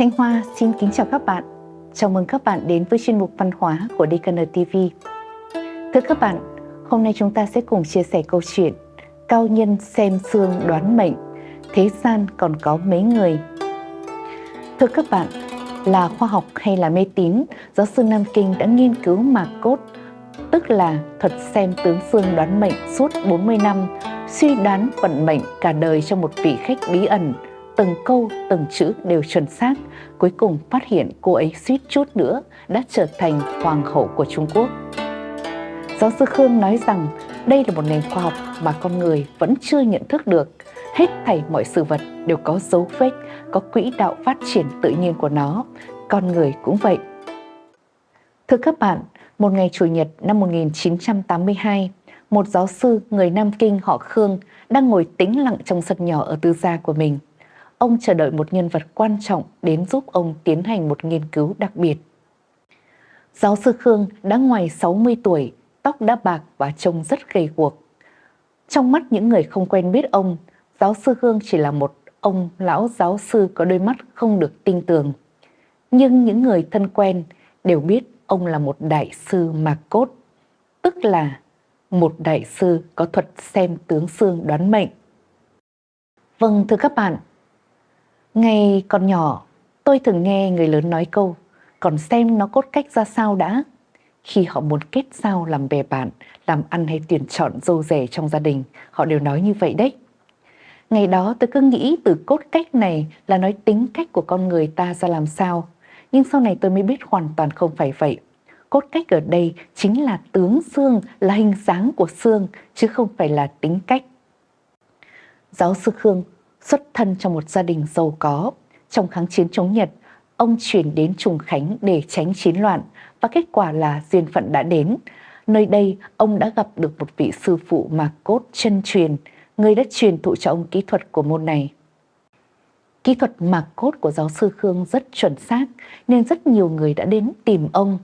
Thanh Hoa xin kính chào các bạn. Chào mừng các bạn đến với chuyên mục văn hóa của DKN TV. Thưa các bạn, hôm nay chúng ta sẽ cùng chia sẻ câu chuyện Cao nhân xem xương đoán mệnh, thế gian còn có mấy người. Thưa các bạn, là khoa học hay là mê tín, giáo sư Nam Kinh đã nghiên cứu mạc cốt, tức là thuật xem tướng xương đoán mệnh suốt 40 năm, suy đoán vận mệnh cả đời cho một vị khách bí ẩn, từng câu, từng chữ đều chuẩn xác, cuối cùng phát hiện cô ấy suýt chút nữa đã trở thành hoàng hậu của Trung Quốc. Giáo sư Khương nói rằng đây là một nền khoa học mà con người vẫn chưa nhận thức được. Hết thảy mọi sự vật đều có dấu vết, có quỹ đạo phát triển tự nhiên của nó. Con người cũng vậy. Thưa các bạn, một ngày Chủ nhật năm 1982, một giáo sư người Nam Kinh họ Khương đang ngồi tĩnh lặng trong sân nhỏ ở tư gia của mình – ông chờ đợi một nhân vật quan trọng đến giúp ông tiến hành một nghiên cứu đặc biệt. Giáo sư Khương đã ngoài 60 tuổi, tóc đã bạc và trông rất gầy guộc. Trong mắt những người không quen biết ông, giáo sư Khương chỉ là một ông lão giáo sư có đôi mắt không được tinh tường. Nhưng những người thân quen đều biết ông là một đại sư mạc cốt, tức là một đại sư có thuật xem tướng xương đoán mệnh. Vâng thưa các bạn, Ngày còn nhỏ, tôi thường nghe người lớn nói câu, còn xem nó cốt cách ra sao đã. Khi họ muốn kết giao làm bè bạn, làm ăn hay tuyển chọn dâu rể trong gia đình, họ đều nói như vậy đấy. Ngày đó tôi cứ nghĩ từ cốt cách này là nói tính cách của con người ta ra làm sao. Nhưng sau này tôi mới biết hoàn toàn không phải vậy. Cốt cách ở đây chính là tướng xương, là hình dáng của xương, chứ không phải là tính cách. Giáo sư Khương xuất thân trong một gia đình giàu có. Trong kháng chiến chống Nhật, ông chuyển đến Trùng Khánh để tránh chiến loạn và kết quả là duyên phận đã đến. Nơi đây, ông đã gặp được một vị sư phụ mà cốt chân truyền, người đã truyền thụ cho ông kỹ thuật của môn này. Kỹ thuật mạc cốt của giáo sư Khương rất chuẩn xác nên rất nhiều người đã đến tìm ông.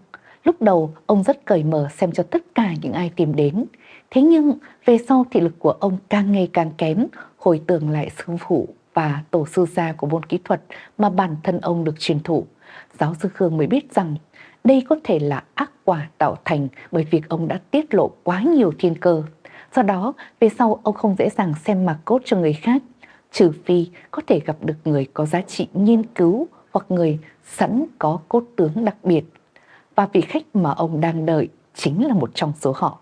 Lúc đầu, ông rất cởi mở xem cho tất cả những ai tìm đến. Thế nhưng về sau thị lực của ông càng ngày càng kém, hồi tưởng lại sư phụ và tổ sư gia của môn kỹ thuật mà bản thân ông được truyền thụ. Giáo sư Khương mới biết rằng đây có thể là ác quả tạo thành bởi việc ông đã tiết lộ quá nhiều thiên cơ. Do đó, về sau ông không dễ dàng xem mặt cốt cho người khác, trừ phi có thể gặp được người có giá trị nghiên cứu hoặc người sẵn có cốt tướng đặc biệt. Và vị khách mà ông đang đợi chính là một trong số họ.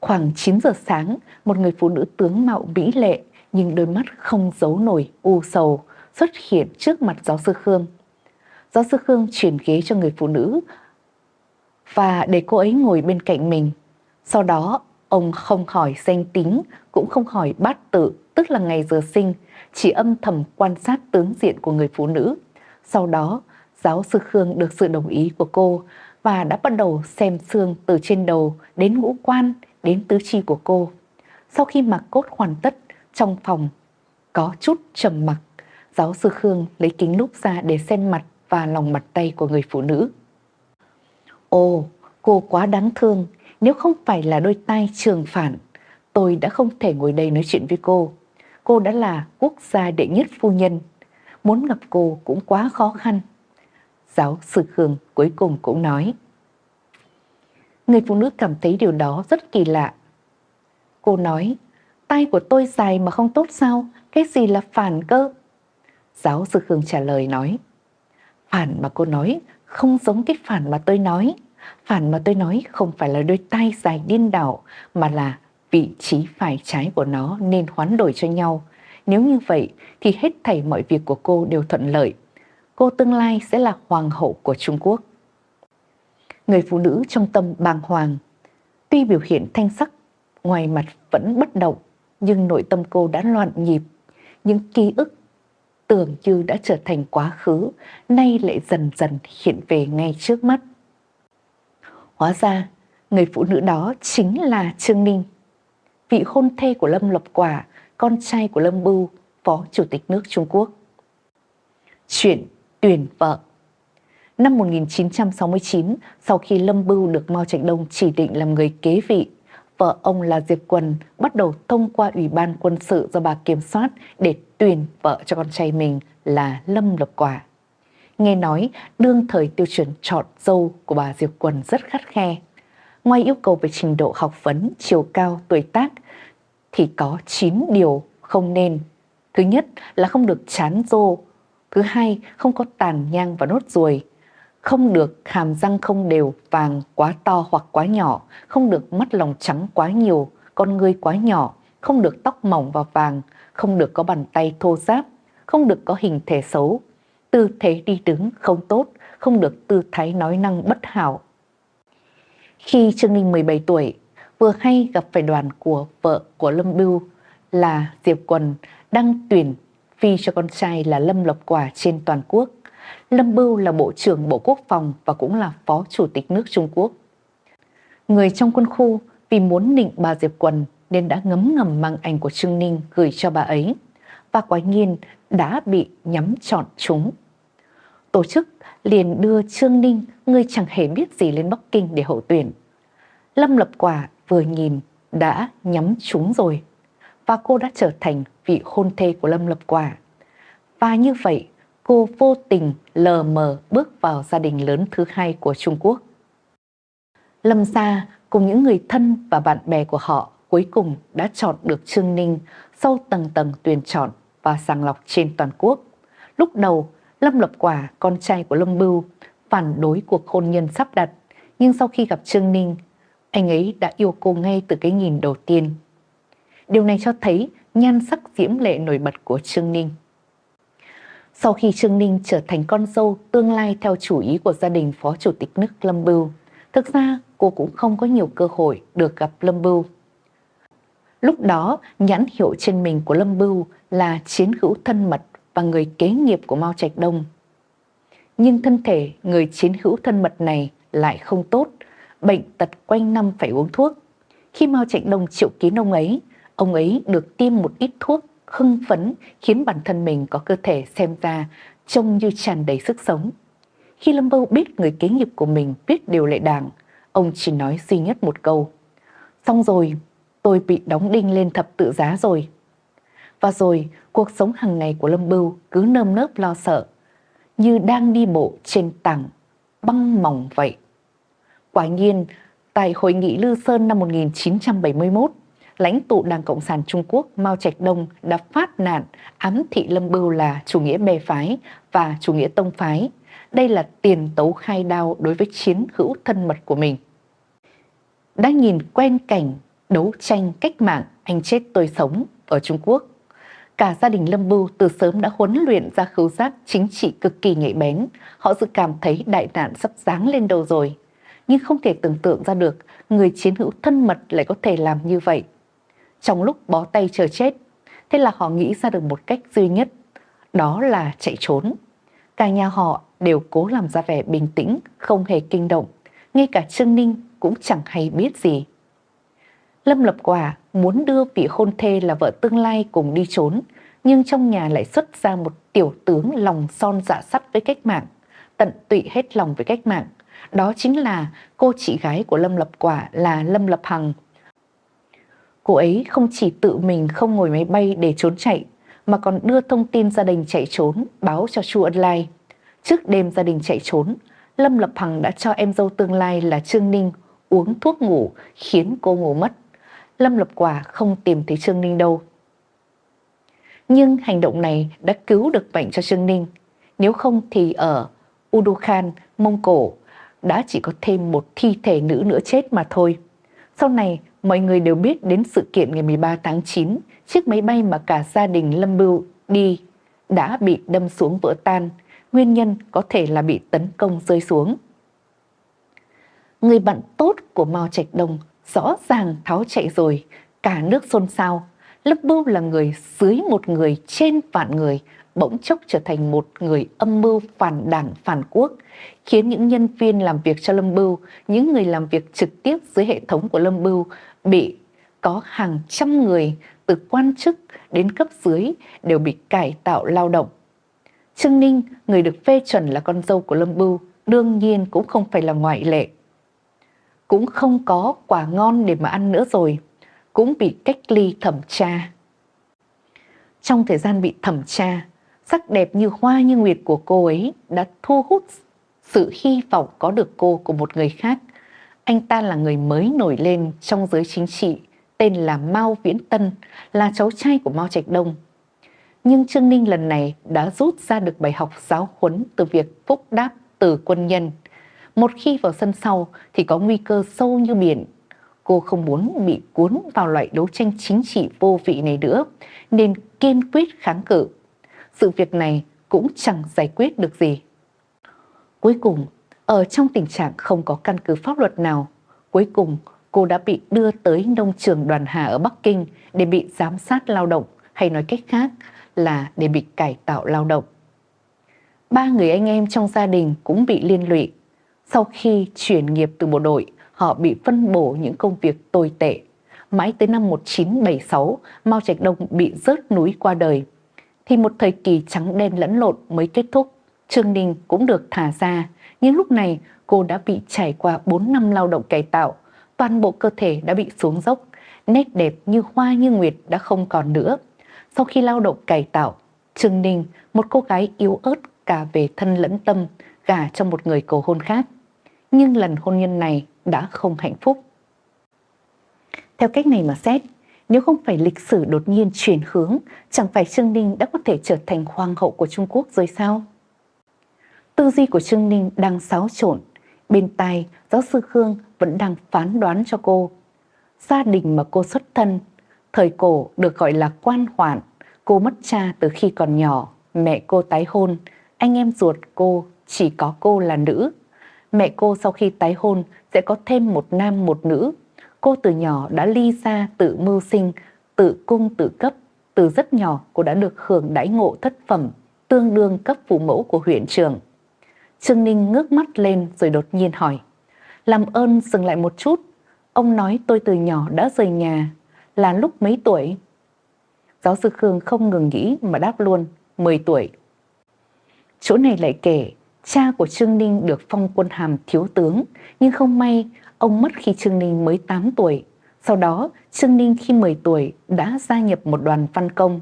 Khoảng 9 giờ sáng, một người phụ nữ tướng mạo mỹ lệ nhưng đôi mắt không giấu nổi u sầu xuất hiện trước mặt giáo sư Khương. Giáo sư Khương chuyển ghế cho người phụ nữ và để cô ấy ngồi bên cạnh mình. Sau đó, ông không hỏi danh tính, cũng không hỏi bát tự, tức là ngày giờ sinh, chỉ âm thầm quan sát tướng diện của người phụ nữ. Sau đó, giáo sư Khương được sự đồng ý của cô và đã bắt đầu xem xương từ trên đầu đến ngũ quan, đến tứ chi của cô. Sau khi mặc cốt hoàn tất, trong phòng có chút trầm mặc, giáo sư Khương lấy kính lúp ra để xem mặt và lòng mặt tay của người phụ nữ. Ồ, cô quá đáng thương, nếu không phải là đôi tay trường phản, tôi đã không thể ngồi đây nói chuyện với cô. Cô đã là quốc gia đệ nhất phu nhân, muốn gặp cô cũng quá khó khăn. Giáo sư Khương cuối cùng cũng nói. Người phụ nữ cảm thấy điều đó rất kỳ lạ. Cô nói, tay của tôi dài mà không tốt sao? Cái gì là phản cơ? Giáo sư Khương trả lời nói, phản mà cô nói không giống cái phản mà tôi nói. Phản mà tôi nói không phải là đôi tay dài điên đảo mà là vị trí phải trái của nó nên hoán đổi cho nhau. Nếu như vậy thì hết thảy mọi việc của cô đều thuận lợi. Cô tương lai sẽ là hoàng hậu của Trung Quốc người phụ nữ trong tâm bàng hoàng. Tuy biểu hiện thanh sắc, ngoài mặt vẫn bất động, nhưng nội tâm cô đã loạn nhịp. Những ký ức tưởng như đã trở thành quá khứ, nay lại dần dần hiện về ngay trước mắt. Hóa ra, người phụ nữ đó chính là Trương Ninh, vị hôn thê của Lâm Lộc Quả, con trai của Lâm Bưu, Phó Chủ tịch nước Trung Quốc. Chuyện tuyển vợ Năm 1969, sau khi Lâm Bưu được Mao Trạch Đông chỉ định làm người kế vị, vợ ông là Diệp Quần bắt đầu thông qua Ủy ban quân sự do bà kiểm soát để tuyển vợ cho con trai mình là Lâm Lộc Quả. Nghe nói đương thời tiêu chuẩn chọn dâu của bà Diệp Quần rất khắt khe. Ngoài yêu cầu về trình độ học vấn, chiều cao, tuổi tác thì có 9 điều không nên. Thứ nhất là không được chán rô. Thứ hai, không có tàn nhang và nốt ruồi. Không được hàm răng không đều, vàng quá to hoặc quá nhỏ. Không được mắt lòng trắng quá nhiều, con ngươi quá nhỏ. Không được tóc mỏng và vàng. Không được có bàn tay thô ráp. Không được có hình thể xấu. Tư thế đi đứng không tốt. Không được tư thái nói năng bất hảo. Khi Trương Ninh 17 tuổi, vừa hay gặp phải đoàn của vợ của Lâm Bưu là Diệp Quần đăng tuyển phi cho con trai là Lâm Lộc Quả trên toàn quốc. Lâm Bưu là Bộ trưởng Bộ Quốc phòng và cũng là Phó Chủ tịch nước Trung Quốc. Người trong quân khu vì muốn nịnh bà Diệp Quần nên đã ngấm ngầm mang ảnh của Trương Ninh gửi cho bà ấy và quả nhiên đã bị nhắm chọn chúng. Tổ chức liền đưa Trương Ninh, người chẳng hề biết gì lên Bắc Kinh để hậu tuyển. Lâm Lập Quả vừa nhìn đã nhắm chúng rồi và cô đã trở thành vị hôn thê của Lâm Lập Quả. Và như vậy, cô vô tình lờ mờ bước vào gia đình lớn thứ hai của Trung Quốc. Lâm Sa cùng những người thân và bạn bè của họ cuối cùng đã chọn được Trương Ninh sau tầng tầng tuyển chọn và sàng lọc trên toàn quốc. Lúc đầu, Lâm Lập Quả, con trai của Lâm Bưu, phản đối cuộc hôn nhân sắp đặt, nhưng sau khi gặp Trương Ninh, anh ấy đã yêu cô ngay từ cái nhìn đầu tiên. Điều này cho thấy nhan sắc diễm lệ nổi bật của Trương Ninh. Sau khi Trương Ninh trở thành con dâu tương lai theo chủ ý của gia đình Phó Chủ tịch nước Lâm Bưu, thực ra cô cũng không có nhiều cơ hội được gặp Lâm Bưu. Lúc đó, nhãn hiệu trên mình của Lâm Bưu là chiến hữu thân mật và người kế nghiệp của Mao Trạch Đông. Nhưng thân thể người chiến hữu thân mật này lại không tốt, bệnh tật quanh năm phải uống thuốc. Khi Mao Trạch Đông triệu kiến ông ấy, ông ấy được tiêm một ít thuốc hưng phấn khiến bản thân mình có cơ thể xem ra trông như tràn đầy sức sống. Khi Lâm Bâu biết người kế nghiệp của mình biết điều lệ đảng, ông chỉ nói duy nhất một câu. Xong rồi, tôi bị đóng đinh lên thập tự giá rồi. Và rồi, cuộc sống hàng ngày của Lâm Bưu cứ nơm nớp lo sợ, như đang đi bộ trên tảng băng mỏng vậy. Quả nhiên, tại Hội nghị Lư Sơn năm 1971, lãnh tụ Đảng Cộng sản Trung Quốc Mao Trạch Đông đã phát nạn ám thị Lâm Bưu là chủ nghĩa bè phái và chủ nghĩa tông phái. Đây là tiền tấu khai đao đối với chiến hữu thân mật của mình. Đã nhìn quen cảnh đấu tranh cách mạng, anh chết tôi sống ở Trung Quốc. Cả gia đình Lâm Bưu từ sớm đã huấn luyện ra khứu giác chính trị cực kỳ nhạy bén. Họ dự cảm thấy đại nạn sắp giáng lên đầu rồi. Nhưng không thể tưởng tượng ra được người chiến hữu thân mật lại có thể làm như vậy trong lúc bó tay chờ chết. Thế là họ nghĩ ra được một cách duy nhất, đó là chạy trốn. Cả nhà họ đều cố làm ra vẻ bình tĩnh, không hề kinh động. Ngay cả Trương Ninh cũng chẳng hay biết gì. Lâm Lập Quả muốn đưa vị hôn thê là vợ tương lai cùng đi trốn, nhưng trong nhà lại xuất ra một tiểu tướng lòng son dạ sắt với cách mạng, tận tụy hết lòng với cách mạng. Đó chính là cô chị gái của Lâm Lập Quả là Lâm Lập Hằng, Cô ấy không chỉ tự mình không ngồi máy bay để trốn chạy, mà còn đưa thông tin gia đình chạy trốn báo cho Chu Ân Lai. Trước đêm gia đình chạy trốn, Lâm Lập Hằng đã cho em dâu tương lai là Trương Ninh uống thuốc ngủ khiến cô ngủ mất. Lâm Lập Quả không tìm thấy Trương Ninh đâu. Nhưng hành động này đã cứu được bệnh cho Trương Ninh. Nếu không thì ở Udukhan, Mông Cổ đã chỉ có thêm một thi thể nữ nữa chết mà thôi. Sau này Mọi người đều biết đến sự kiện ngày 13 tháng 9, chiếc máy bay mà cả gia đình Lâm Bưu đi đã bị đâm xuống vỡ tan, nguyên nhân có thể là bị tấn công rơi xuống. Người bạn tốt của Mao Trạch Đông rõ ràng tháo chạy rồi, cả nước xôn xao. Lâm Bưu là người dưới một người trên vạn người, bỗng chốc trở thành một người âm mưu phản đảng phản quốc, khiến những nhân viên làm việc cho Lâm Bưu, những người làm việc trực tiếp dưới hệ thống của Lâm Bưu bị có hàng trăm người từ quan chức đến cấp dưới đều bị cải tạo lao động. Trương Ninh, người được phê chuẩn là con dâu của Lâm Bưu, đương nhiên cũng không phải là ngoại lệ. Cũng không có quả ngon để mà ăn nữa rồi, cũng bị cách ly thẩm tra. Trong thời gian bị thẩm tra, sắc đẹp như hoa như nguyệt của cô ấy đã thu hút sự hy vọng có được cô của một người khác. Anh ta là người mới nổi lên trong giới chính trị, tên là Mao Viễn Tân, là cháu trai của Mao Trạch Đông. Nhưng Trương Ninh lần này đã rút ra được bài học giáo huấn từ việc phúc đáp từ quân nhân. Một khi vào sân sau thì có nguy cơ sâu như biển. Cô không muốn bị cuốn vào loại đấu tranh chính trị vô vị này nữa, nên kiên quyết kháng cự. Sự việc này cũng chẳng giải quyết được gì. Cuối cùng, ở trong tình trạng không có căn cứ pháp luật nào, cuối cùng cô đã bị đưa tới nông trường đoàn hà ở Bắc Kinh để bị giám sát lao động, hay nói cách khác là để bị cải tạo lao động. Ba người anh em trong gia đình cũng bị liên lụy. Sau khi chuyển nghiệp từ bộ đội, họ bị phân bổ những công việc tồi tệ. Mãi tới năm 1976, Mao Trạch Đông bị rớt núi qua đời. Thì một thời kỳ trắng đen lẫn lộn mới kết thúc. Trương Ninh cũng được thả ra, nhưng lúc này cô đã bị trải qua 4 năm lao động cải tạo, toàn bộ cơ thể đã bị xuống dốc, nét đẹp như hoa như nguyệt đã không còn nữa. Sau khi lao động cải tạo, Trương Ninh, một cô gái yếu ớt cả về thân lẫn tâm, gả cho một người cầu hôn khác. Nhưng lần hôn nhân này đã không hạnh phúc. Theo cách này mà xét, nếu không phải lịch sử đột nhiên chuyển hướng, chẳng phải Trương Ninh đã có thể trở thành hoàng hậu của Trung Quốc rồi sao? Tư duy của Trương Ninh đang xáo trộn, bên tai giáo sư Khương vẫn đang phán đoán cho cô. Gia đình mà cô xuất thân, thời cổ được gọi là quan hoạn, cô mất cha từ khi còn nhỏ, mẹ cô tái hôn, anh em ruột cô chỉ có cô là nữ. Mẹ cô sau khi tái hôn sẽ có thêm một nam một nữ. Cô từ nhỏ đã ly ra tự mưu sinh, tự cung tự cấp. Từ rất nhỏ cô đã được hưởng đãi ngộ thất phẩm, tương đương cấp phụ mẫu của huyện trường. Trương Ninh ngước mắt lên rồi đột nhiên hỏi. Làm ơn dừng lại một chút. Ông nói tôi từ nhỏ đã rời nhà. Là lúc mấy tuổi? Giáo sư Khương không ngừng nghĩ mà đáp luôn. 10 tuổi. Chỗ này lại kể, cha của Trương Ninh được phong quân hàm thiếu tướng, nhưng không may ông mất khi Trương Ninh mới 8 tuổi. Sau đó, Trương Ninh khi 10 tuổi đã gia nhập một đoàn văn công.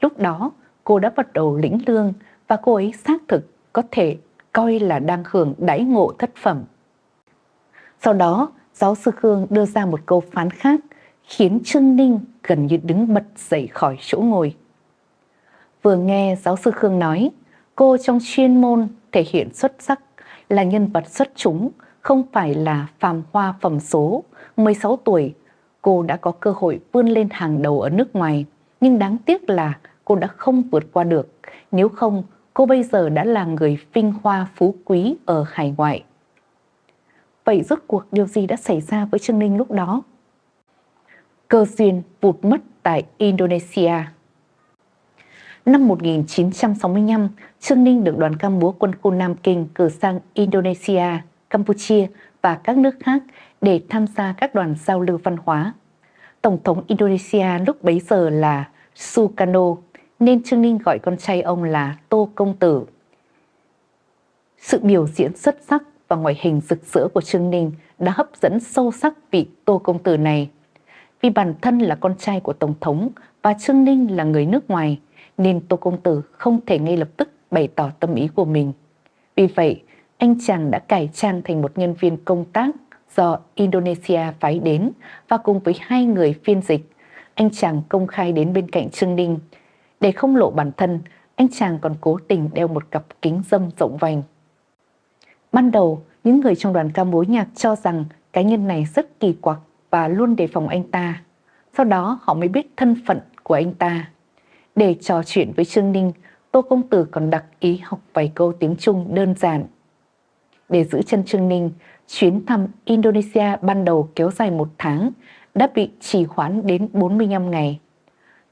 Lúc đó, cô đã bắt đầu lĩnh lương và cô ấy xác thực có thể coi là đang hưởng đãi ngộ thất phẩm. Sau đó, giáo sư Khương đưa ra một câu phán khác khiến Trương Ninh gần như đứng bật dậy khỏi chỗ ngồi. Vừa nghe giáo sư Khương nói, cô trong chuyên môn thể hiện xuất sắc là nhân vật xuất chúng, không phải là phàm hoa phẩm số. 16 tuổi, cô đã có cơ hội vươn lên hàng đầu ở nước ngoài, nhưng đáng tiếc là cô đã không vượt qua được. Nếu không, cô bây giờ đã là người vinh hoa phú quý ở hải ngoại. Vậy rốt cuộc điều gì đã xảy ra với Trương Ninh lúc đó? Cơ duyên vụt mất tại Indonesia Năm 1965, Trương Ninh được đoàn cam búa quân khu Nam Kinh cử sang Indonesia, Campuchia và các nước khác để tham gia các đoàn giao lưu văn hóa. Tổng thống Indonesia lúc bấy giờ là Sukarno, nên Trương Ninh gọi con trai ông là Tô Công Tử. Sự biểu diễn xuất sắc và ngoại hình rực rỡ của Trương Ninh đã hấp dẫn sâu sắc vị Tô Công Tử này. Vì bản thân là con trai của Tổng thống và Trương Ninh là người nước ngoài, nên Tô Công Tử không thể ngay lập tức bày tỏ tâm ý của mình. Vì vậy, anh chàng đã cải trang thành một nhân viên công tác do Indonesia phái đến và cùng với hai người phiên dịch, anh chàng công khai đến bên cạnh Trương Ninh. Để không lộ bản thân, anh chàng còn cố tình đeo một cặp kính dâm rộng vành. Ban đầu, những người trong đoàn ca mối nhạc cho rằng cá nhân này rất kỳ quặc và luôn đề phòng anh ta. Sau đó họ mới biết thân phận của anh ta. Để trò chuyện với Trương Ninh, Tô Công Tử còn đặc ý học vài câu tiếng Trung đơn giản. Để giữ chân Trương Ninh, chuyến thăm Indonesia ban đầu kéo dài một tháng, đã bị trì hoãn đến 45 ngày.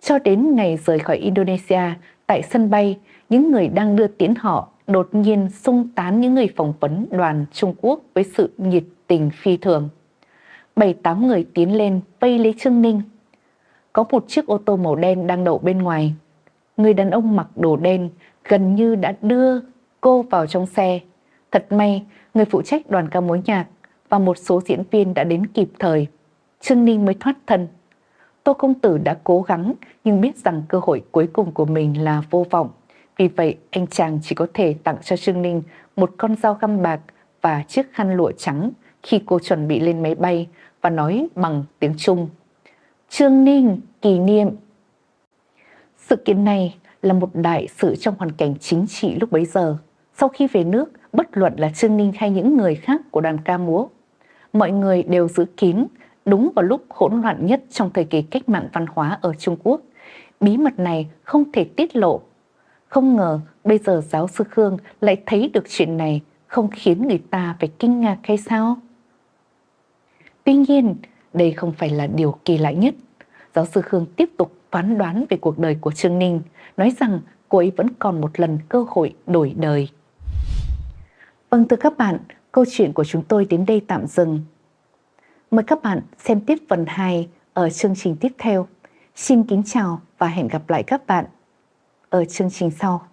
Cho đến ngày rời khỏi Indonesia, tại sân bay, những người đang đưa tiễn họ đột nhiên xung tán những người phỏng vấn đoàn Trung Quốc với sự nhiệt tình phi thường. Bảy tám người tiến lên vây lấy Trương Ninh có một chiếc ô tô màu đen đang đậu bên ngoài. Người đàn ông mặc đồ đen gần như đã đưa cô vào trong xe. Thật may, người phụ trách đoàn ca mối nhạc và một số diễn viên đã đến kịp thời. Trương Ninh mới thoát thân. Tô Công Tử đã cố gắng nhưng biết rằng cơ hội cuối cùng của mình là vô vọng. Vì vậy, anh chàng chỉ có thể tặng cho Trương Ninh một con dao găm bạc và chiếc khăn lụa trắng khi cô chuẩn bị lên máy bay và nói bằng tiếng Trung. Trương Ninh kỷ niệm. Sự kiện này là một đại sự trong hoàn cảnh chính trị lúc bấy giờ. Sau khi về nước, bất luận là Trương Ninh hay những người khác của đoàn ca múa, mọi người đều giữ kín đúng vào lúc hỗn loạn nhất trong thời kỳ cách mạng văn hóa ở Trung Quốc. Bí mật này không thể tiết lộ. Không ngờ bây giờ giáo sư Khương lại thấy được chuyện này không khiến người ta phải kinh ngạc hay sao? Tuy nhiên, đây không phải là điều kỳ lạ nhất. Giáo sư Khương tiếp tục phán đoán về cuộc đời của Trương Ninh, nói rằng cô ấy vẫn còn một lần cơ hội đổi đời. Vâng thưa các bạn, câu chuyện của chúng tôi đến đây tạm dừng. Mời các bạn xem tiếp phần 2 ở chương trình tiếp theo. Xin kính chào và hẹn gặp lại các bạn ở chương trình sau.